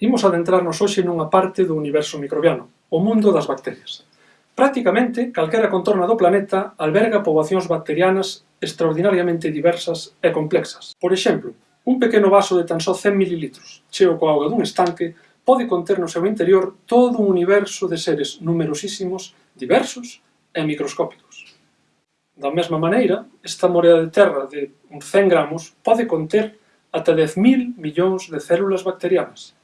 Imos adentrarnos hoxe nunha parte do universo microbiano, o mundo das bacterias. Prácticamente, calquera contorna do planeta alberga poboacións bacterianas extraordinariamente diversas e complexas. Por exemplo, un pequeno vaso de tan só 100 ml, cheo coa auga dun estanque, pode conter no seu interior todo un universo de seres numerosísimos, diversos e microscópicos. Da mesma maneira, esta morea de terra de uns 100 gramos pode conter ata 10.000 millóns de células bacterianas,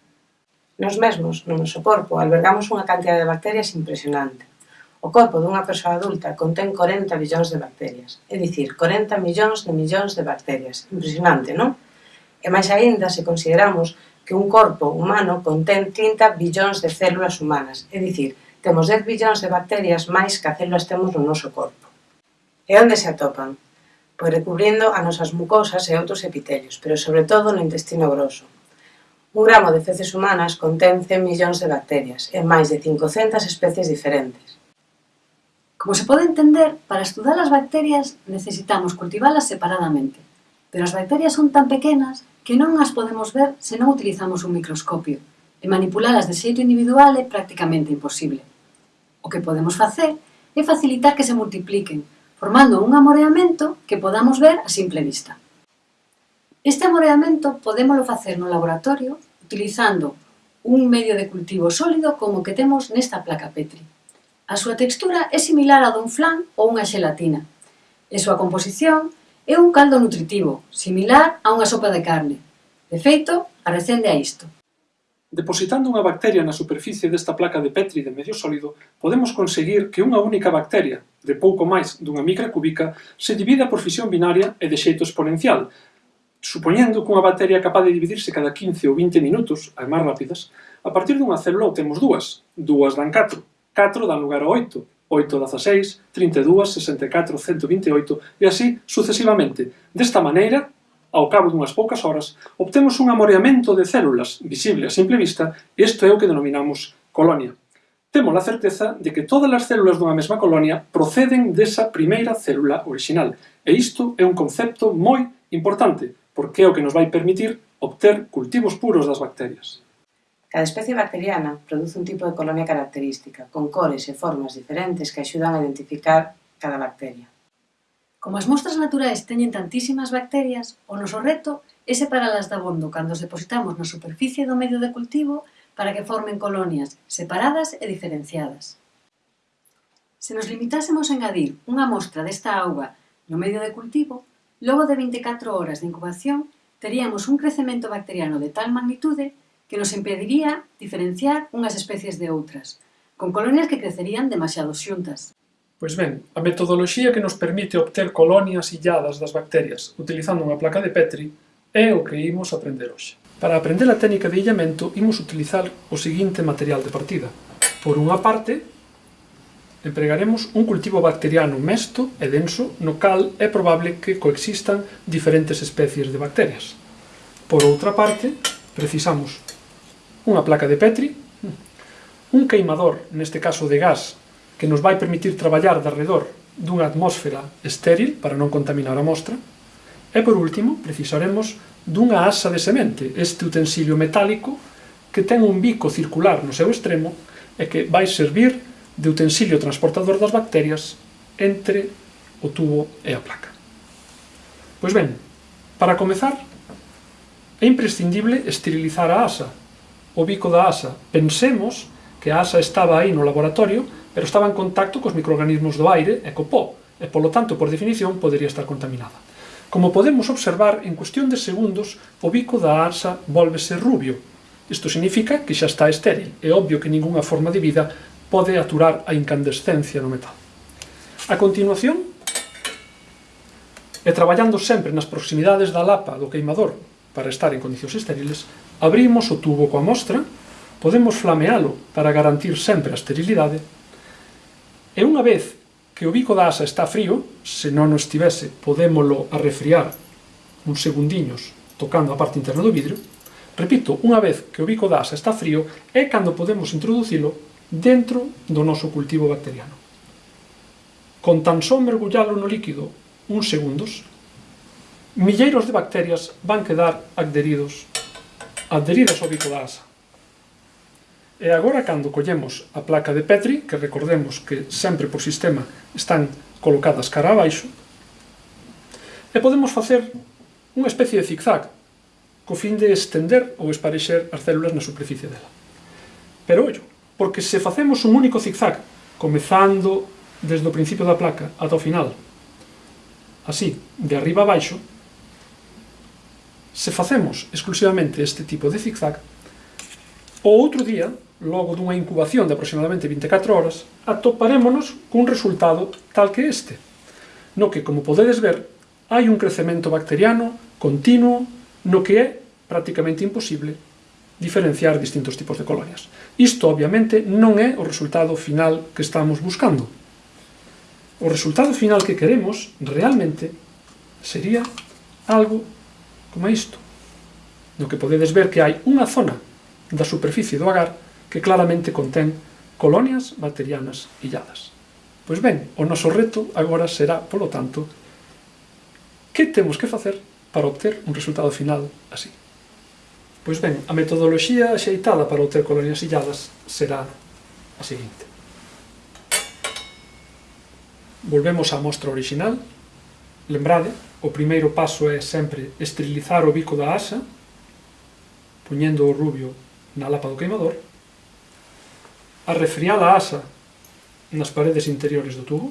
Nos mesmos, no noso corpo, albergamos unha cantidad de bacterias impresionante. O corpo dunha persoa adulta contén 40 billóns de bacterias, é dicir, 40 millóns de millóns de bacterias. Impresionante, non? E máis aínda se consideramos que un corpo humano contén 30 billóns de células humanas, é dicir, temos 10 billóns de bacterias máis que as células temos no noso corpo. E onde se atopan? Pois recubrindo a nosas mucosas e outros epitelios, pero sobre todo no intestino grosso, Un gramo de feces humanas contén 100 millóns de bacterias e máis de 500 especies diferentes. Como se pode entender, para estudar as bacterias necesitamos cultivalas separadamente, pero as bacterias son tan pequenas que non as podemos ver se non utilizamos un microscopio, e manipulalas de xeito individual é prácticamente imposible. O que podemos facer é facilitar que se multipliquen, formando un amoreamento que podamos ver a simple vista. Este amoreamento podémolo facer no laboratorio utilizando un medio de cultivo sólido como o que temos nesta placa Petri. A súa textura é similar a dun flan ou unha xelatina, e a súa composición é un caldo nutritivo, similar a unha sopa de carne. De feito, arrecende a isto. Depositando unha bacteria na superficie desta placa de Petri de medio sólido, podemos conseguir que unha única bacteria, de pouco máis dunha micra cúbica, se divida por fisión binaria e de xeito exponencial, Supoñendo que unha bacteria é capaz de dividirse cada 15 ou 20 minutos, as máis rápidas, a partir dunha célula obtemos dúas. Dúas dan 4, 4 dan lugar a 8, 8, 16, 32, 64, 128 e así sucesivamente. Desta maneira, ao cabo dunhas poucas horas, obtemos un amoreamento de células visible a simple vista e isto é o que denominamos colonia. Temos a certeza de que todas as células dunha mesma colonia proceden desa primeira célula orixinal e isto é un concepto moi importante porque é o que nos vai permitir obter cultivos puros das bacterias. Cada especie bacteriana produce un tipo de colonia característica, con cores e formas diferentes que axudan a identificar cada bacteria. Como as mostras naturais teñen tantísimas bacterias, o noso reto é separalas da bondo cando os depositamos na superficie do medio de cultivo para que formen colonias separadas e diferenciadas. Se nos limitásemos a engadir unha mostra desta auga no medio de cultivo, Logo de 24 horas de incubación, teríamos un crecemento bacteriano de tal magnitude que nos impediría diferenciar unhas especies de outras, con colonias que crecerían demasiado xuntas. Pois ben, a metodoloxía que nos permite obter colonias illadas das bacterias utilizando unha placa de Petri é o que imos aprender hoxe. Para aprender a técnica de illamento, imos utilizar o seguinte material de partida. Por unha parte, Empregaremos un cultivo bacteriano mesto e denso no cal é probable que coexistan diferentes especies de bacterias. Por outra parte, precisamos unha placa de Petri, un queimador, neste caso de gas, que nos vai permitir traballar de alrededor dunha atmósfera estéril para non contaminar a mostra, e por último precisaremos dunha asa de semente, este utensilio metálico que ten un bico circular no seu extremo e que vai servir de utensilio transportador das bacterias entre o tubo e a placa. Pois ben, para comezar, é imprescindible esterilizar a asa, o bico da asa. Pensemos que a asa estaba aí no laboratorio, pero estaba en contacto cos microorganismos do aire e co pó, e polo tanto, por definición, podería estar contaminada. Como podemos observar, en cuestión de segundos, o bico da asa volvese rubio. Isto significa que xa está estéril. É obvio que ningunha forma de vida pode aturar a incandescencia no metal. A continuación, e traballando sempre nas proximidades da lapa do queimador para estar en condicións estériles, abrimos o tubo coa mostra, podemos flamealo para garantir sempre a esterilidade, e unha vez que o bico da asa está frío, se non o estivese, podémolo arrefriar uns segundiños tocando a parte interna do vidrio, repito, unha vez que o bico da asa está frío, é cando podemos introducilo dentro do noso cultivo bacteriano. Con tan só mergullalo no líquido uns segundos, milleiros de bacterias van quedar adheridos, adheridas ao bico da asa. E agora, cando collemos a placa de Petri, que recordemos que sempre por sistema están colocadas cara abaixo, e podemos facer unha especie de zigzag, co fin de estender ou esparexer as células na superficie dela. Pero, ollo, porque se facemos un único zigzag, comezando desde o principio da placa ata o final, así, de arriba a baixo, se facemos exclusivamente este tipo de zigzag, o outro día, logo dunha incubación de aproximadamente 24 horas, atoparémonos cun resultado tal que este, no que, como podedes ver, hai un crecemento bacteriano continuo no que é prácticamente imposible diferenciar distintos tipos de colonias. Isto, obviamente, non é o resultado final que estamos buscando. O resultado final que queremos, realmente, sería algo como isto, no que podedes ver que hai unha zona da superficie do agar que claramente contén colonias bacterianas illadas. Pois ben, o noso reto agora será, polo tanto, que temos que facer para obter un resultado final así. Pois ben, a metodoloxía axeitada para obter colonias illadas será a seguinte. Volvemos á mostra original. Lembrade, o primeiro paso é sempre esterilizar o bico da asa, poñendo o rubio na lapa do queimador, a refriar a asa nas paredes interiores do tubo.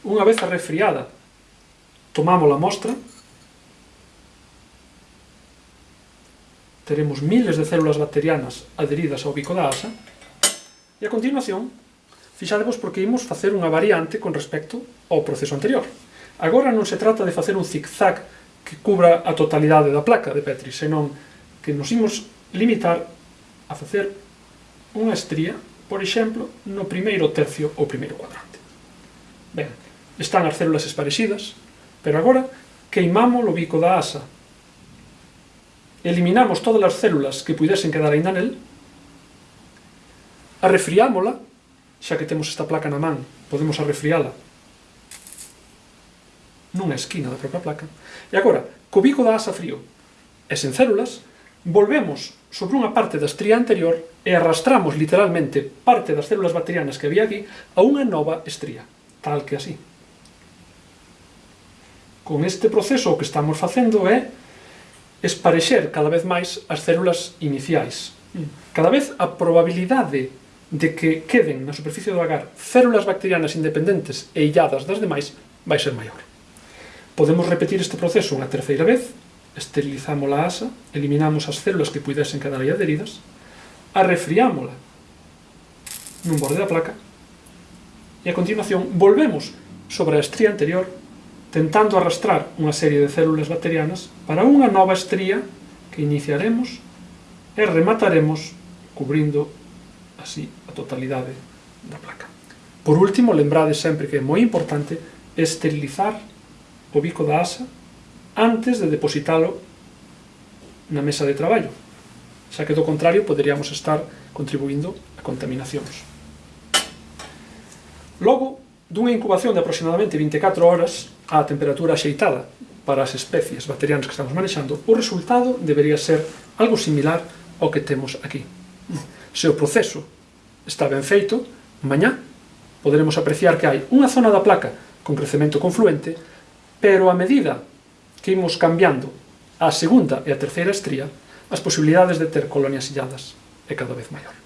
Unha vez a refriada, tomamos a mostra, teremos miles de células bacterianas adheridas ao bico da asa, e a continuación, fixadevos porque imos facer unha variante con respecto ao proceso anterior. Agora non se trata de facer un zigzag que cubra a totalidade da placa de Petri, senón que nos imos limitar a facer unha estría, por exemplo, no primeiro tercio ou primeiro cuadrante. Ben, están as células esparexidas, pero agora queimamos o bico da asa eliminamos todas as células que pudesen quedar ainda nel, arrefriámola, xa que temos esta placa na man, podemos arrefriála nunha esquina da propia placa. E agora, co bico da asa frío e sen células, volvemos sobre unha parte da estría anterior e arrastramos literalmente parte das células bacterianas que había aquí a unha nova estría, tal que así. Con este proceso o que estamos facendo é ¿eh? esparexer cada vez máis as células iniciais. Mm. Cada vez a probabilidade de que queden na superficie do agar células bacterianas independentes e illadas das demais vai ser maior. Podemos repetir este proceso unha terceira vez, esterilizamos a asa, eliminamos as células que pudesen quedar aí adheridas, arrefriámola nun borde da placa e a continuación volvemos sobre a estría anterior tentando arrastrar unha serie de células bacterianas para unha nova estría que iniciaremos e remataremos cubrindo así a totalidade da placa. Por último, lembrade sempre que é moi importante esterilizar o bico da asa antes de depositalo na mesa de traballo, xa que do contrario poderíamos estar contribuindo a contaminacións. Logo, dunha incubación de aproximadamente 24 horas, a temperatura axeitada para as especies bacterianas que estamos manexando, o resultado debería ser algo similar ao que temos aquí. Se o proceso está ben feito, mañá poderemos apreciar que hai unha zona da placa con crecemento confluente, pero a medida que imos cambiando a segunda e a terceira estría, as posibilidades de ter colonias illadas é cada vez maior.